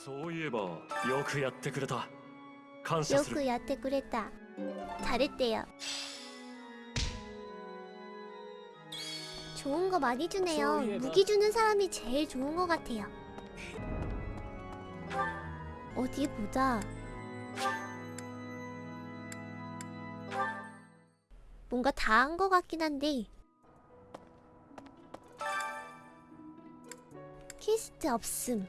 そういえばよくやってくれた感謝する 요크 야테 그랬다. 잘했대요. 좋은 거 많이 주네요. 소리해봐. 무기 주는 사람이 제일 좋은 거 같아요. 어디 보자. 뭔가 다 한 거 같긴 한데. 퀘스트 없음.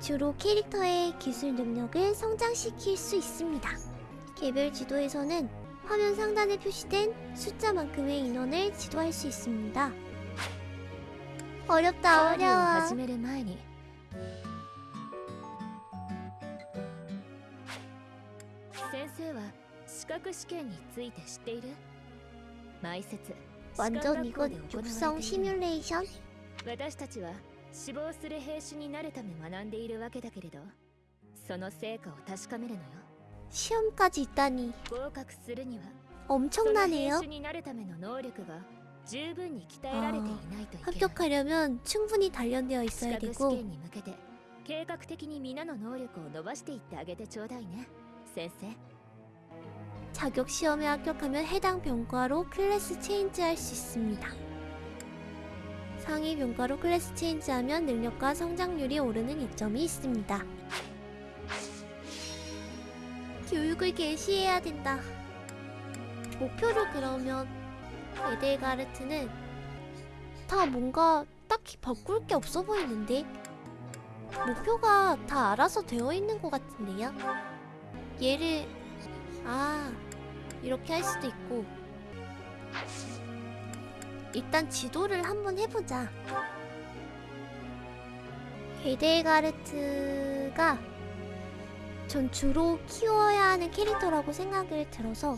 주로 캐릭터의 기술 능력을 성장시킬 수 있습니다. 개별 지도에서는 화면 상단에 표시된 숫자만큼의 인원을 지도할 수 있습니다. 어렵다 어려워. 완전 이건 육성 시뮬레이션? 私たちは死亡する兵士になるため学んでいるわけだけれどその成果を確かめるのよ 시험까지 있다니 合格するにはその兵 엄청나네요. 士になるための能力が十分に鍛えられていないといけない 합격하려면 충분히 단련되어 資 있어야 格試 되고 験に向けて計画的に皆の能力を伸ばしていってあげてちょうだいね先生 자격 시험에 합격하면 해당 병과로 클래스 체인지할 수 있습니다. 상위 병과로 클래스 체인지하면 능력과 성장률이 오르는 이점이 있습니다. 교육을 개시해야 된다. 목표를 그러면 에델가르트는 다 뭔가 딱히 바꿀 게 없어 보이는데 목표가 다 알아서 되어 있는 것 같은데요. 얘를 아 이렇게 할 수도 있고 일단 지도를 한번 해보자 게데가르트가 전 주로 키워야 하는 캐릭터라고 생각을 들어서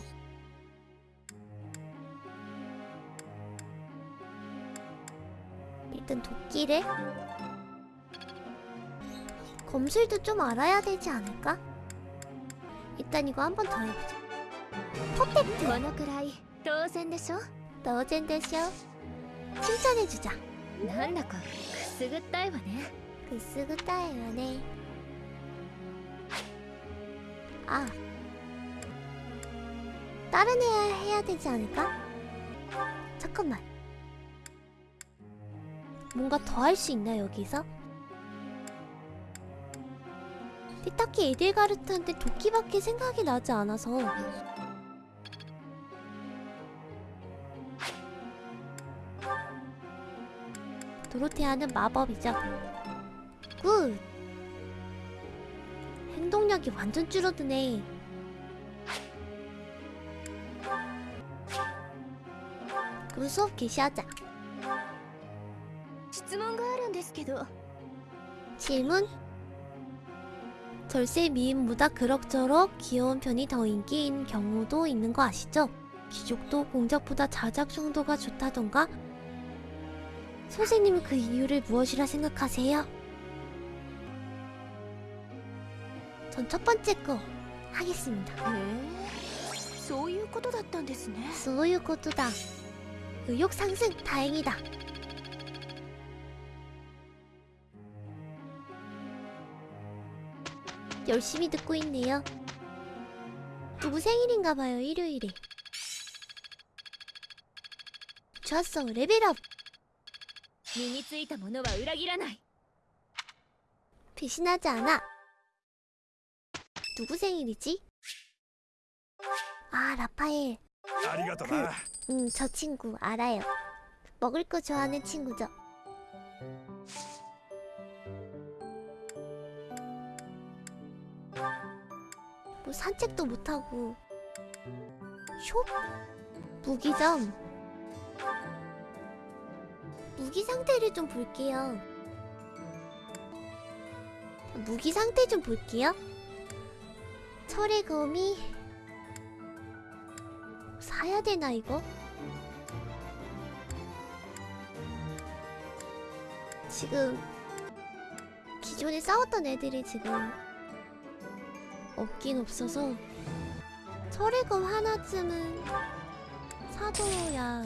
일단 도끼를 검술도 좀 알아야 되지 않을까? 일단 이거 한 번 더 해보자 퍼펙트! 当然でしょ 너젠 데쇼 칭찬해주자 なんだかくすぐったいわね 그 쓰고 따요네 아 다른 애야 해야 되지 않을까? 잠깐만 뭔가 더 할 수 있나 여기서? 근데 딱히 에델가르트한테 도끼밖에 생각이 나지 않아서 도로테아는 마법이죠 good! 행동력이 완전 줄어드네 그럼 수업 개시하자 질문? 절세 미인보다 그럭저럭 귀여운 편이 더 인기인 경우도 있는 거 아시죠? 기족도 공작보다 자작 정도가 좋다던가 선생님은 그 이유를 무엇이라 생각하세요? 전 첫 번째 거 하겠습니다. へえそういうことだったんですね 소유코트다. 의욕 상승 다행이다. 열심히 듣고 있네요. 누구 생일인가봐요 일요일에. 좋았어 레벨업. 身についたものは裏切らない 배신하지 않아. 누구 생일이지? 아 라파엘. ありがとな 음, 저 친구 알아요. 먹을 거 좋아하는 친구죠. 뭐 산책도 못하고 숍? 무기점 무기 상태를 좀 볼게요 무기 상태 좀 볼게요. 철의 검이 사야 되나 이거? 지금 기존에 싸웠던 애들이 지금 없긴 없어서 철의 검 하나쯤은 사줘야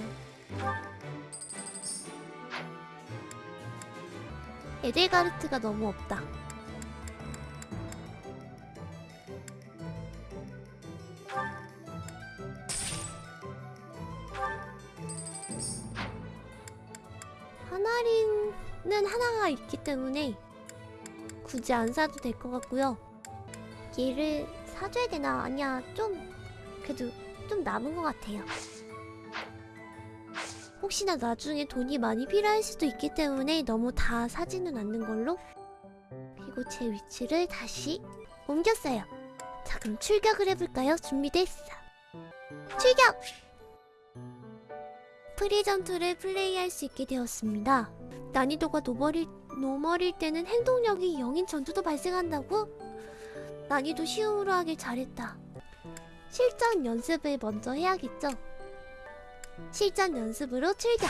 에델가르트가 너무 없다. 하나링은 하나가 있기 때문에 굳이 안 사도 될 것 같고요. 얘를 사줘야 되나? 아니야, 좀 그래도 좀 남은 것 같아요. 혹시나 나중에 돈이 많이 필요할 수도 있기 때문에 너무 다 사지는 않는 걸로. 그리고 제 위치를 다시 옮겼어요. 자, 그럼 출격을 해볼까요? 준비됐어. 출격! 프리전투를 플레이할 수 있게 되었습니다. 난이도가 normal일, normal일 때는 행동력이 0인 전투도 발생한다고? 난이도 쉬움으로 하길 잘했다. 실전 연습을 먼저 해야겠죠? 실전 연습으로 출격!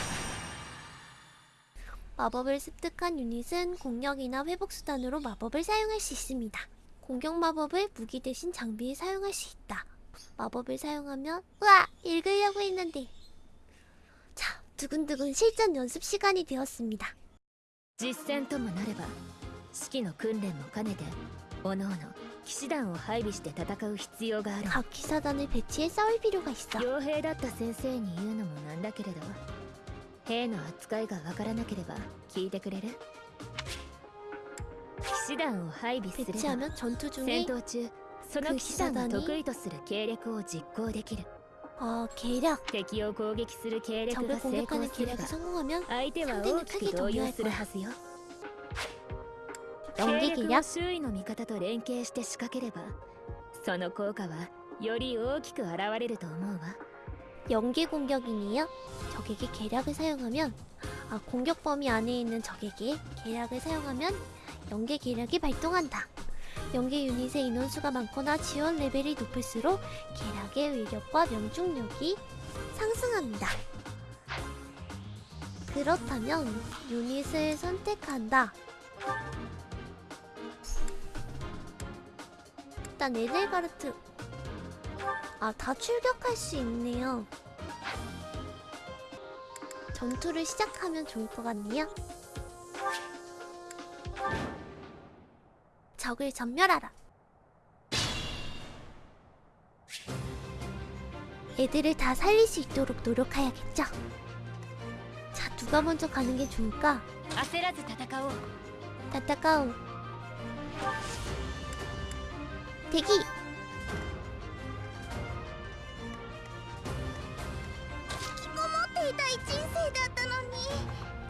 마법을 습득한 유닛은 공격이나 회복 수단으로 마법을 사용할 수 있습니다. 공격 마법을 무기 대신 장비에 사용할 수 있다. 마법을 사용하면 우와! 읽으려고 했는데 자, 두근두근 실전 연습 시간이 되었습니다. 実戦ともなれば士気の訓練も兼ねておのおの 騎士団を配備して戦う必要がある 각 기사단을 배치해 싸울 필요가 있어. 傭兵だった先生に言うのもなんだけれど兵の扱いがわからなければ聞いてくれる騎士団を配備すれば 배치하면 전투 戦 중에 闘中その騎士団が得意とする計略を実行できる 어, 계략. 敵を攻撃する計略 적을 が成功 공격하는 すれば 계략이 성공하면 相手は 상대는 大き 크게 く動揺 동요할 する 거야. はずよ 연계 計略を 계략? 周囲の味方と連携して仕掛ければその効果はより大きく現れると思うわ 연계 공격이네요. 적에게 계략을 사용하면 아, 공격 범위 안에 있는 적에게 계략을 사용하면 연계 계략이 발동한다. 연계 유닛의 인원수가 많거나 지원 레벨이 높을수록 계략의 위력과 명중력이 상승합니다. 그렇다면 유닛을 선택한다. 일단 에델가르트. 아 다 출격할 수 있네요. 전투를 시작하면 좋을 것 같네요. 적을 전멸하라. 애들을 다 살릴 수 있도록 노력해야겠죠? 자 누가 먼저 가는 게 좋을까? 아세라즈 다다카오. 다다카오. 뭐 대기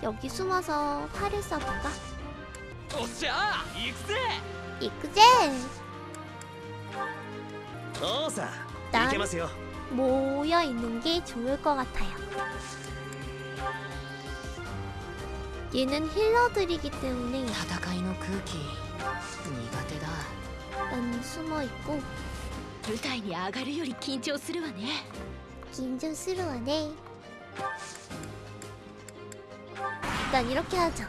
여기 숨어서 활을 쏴볼까? 오샤! 익세! 익젠! 어사! 난 모여있는 게 좋을 것 같아요 얘는 힐러들이기 때문에 숨어 있고 舞台に上がるより緊張するわね 긴장스러워네. 일단 이렇게 하죠.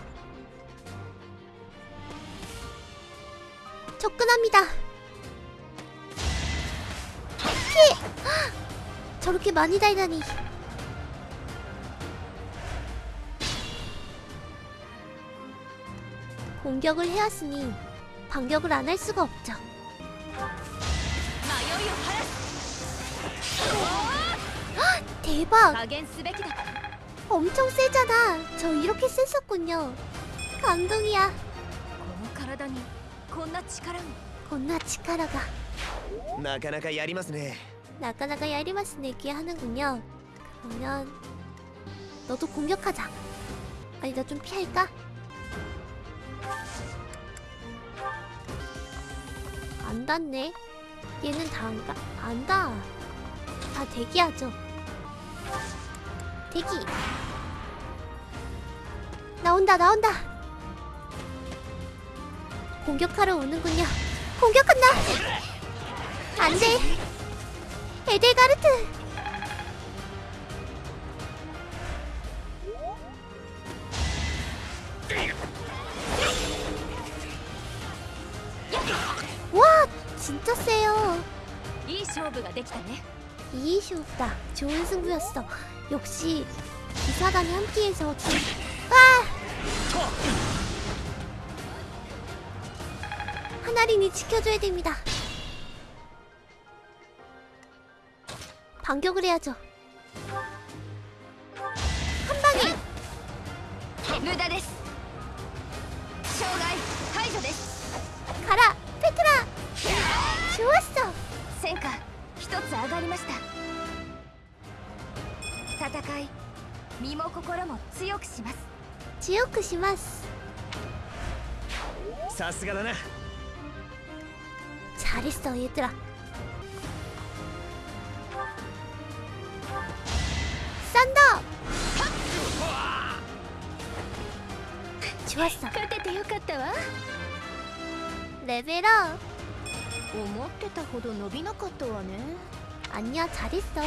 접근합니다. 피! 헉! 저렇게 많이 달다니. 공격을 해왔으니 반격을 안 할 수가 없죠. 대박! 엄청 세잖아! 저 이렇게 셌었군요. 감동이야. 건나 치카라가. 나가나가 야리마스네. 나가나가 야리마스네 이렇게 하는군요. 그러면 너도 공격하자. 아니 나 좀 피할까? 안 닿네. 얘는 다 안 가, 안 닿아. 다 대기하죠. 대기. 나온다 나온다. 공격하러 오는군요. 공격한다. 안돼. 에델가르트. 와, 진짜 세요. いい勝負ができたね 이이시 오빠 좋은 승부였어 역시 기사단이 함께해서 좀... 아! 하나린이 지켜줘야 됩니다 반격을 해야죠 한방에! 무다데스! 가라! 페트라! 좋았어! 생각 一つ上がりました。戦い身も心も強くします。強くします。さすがだな。チャリストを言ってらサンダーチュワッサ勝ててよかったわ。レベル 思ってたほど伸びなかったわね 아니야, 잘했어.